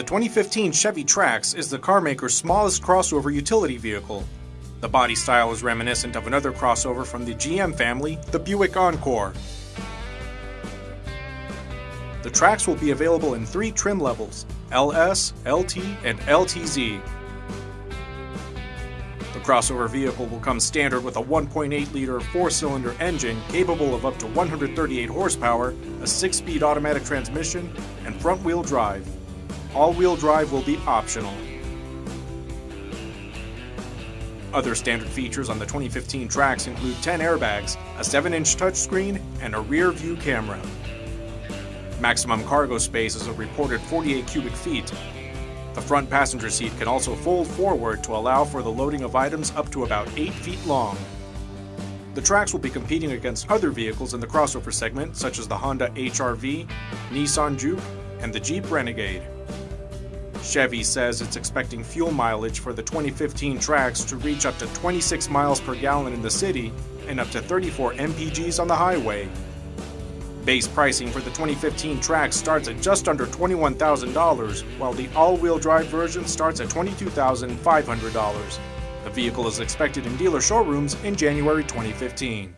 2015 Chevy Trax is the carmaker's smallest crossover utility vehicle. The body style is reminiscent of another crossover from the GM family, the Buick Encore. The Trax will be available in three trim levels, LS, LT, and LTZ. The crossover vehicle will come standard with a 1.8-liter four-cylinder engine capable of up to 138 horsepower, a 6-speed automatic transmission, and front-wheel drive. All-wheel drive will be optional. Other standard features on the 2015 Trax include 10 airbags, a 7-inch touchscreen, and a rear view camera. Maximum cargo space is a reported 48 cubic feet. The front passenger seat can also fold forward to allow for the loading of items up to about 8 feet long. The Trax will be competing against other vehicles in the crossover segment such as the Honda HR-V, Nissan Juke, and the Jeep Renegade. Chevy says it's expecting fuel mileage for the 2015 Trax to reach up to 26 miles per gallon in the city and up to 34 mpgs on the highway. Base pricing for the 2015 Trax starts at just under $21,000, while the all-wheel drive version starts at $22,500. The vehicle is expected in dealer showrooms in January 2015.